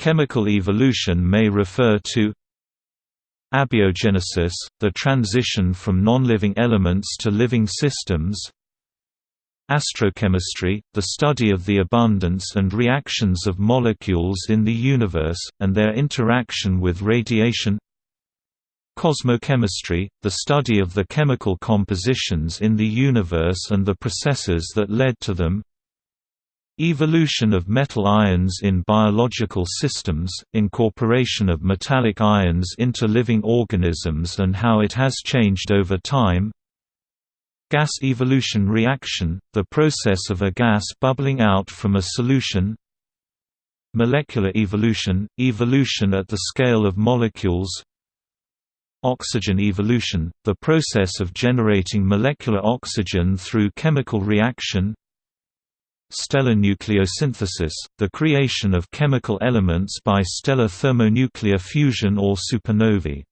Chemical evolution may refer to Abiogenesis, the transition from non-living elements to living systems Astrochemistry, the study of the abundance and reactions of molecules in the universe, and their interaction with radiation Cosmochemistry, the study of the chemical compositions in the universe and the processes that led to them Evolution of metal ions in biological systems, incorporation of metallic ions into living organisms and how it has changed over time. Gas evolution reaction, the process of a gas bubbling out from a solution. Molecular evolution, evolution at the scale of molecules. Oxygen evolution, the process of generating molecular oxygen through chemical reaction Stellar nucleosynthesis, the creation of chemical elements by stellar thermonuclear fusion or supernovae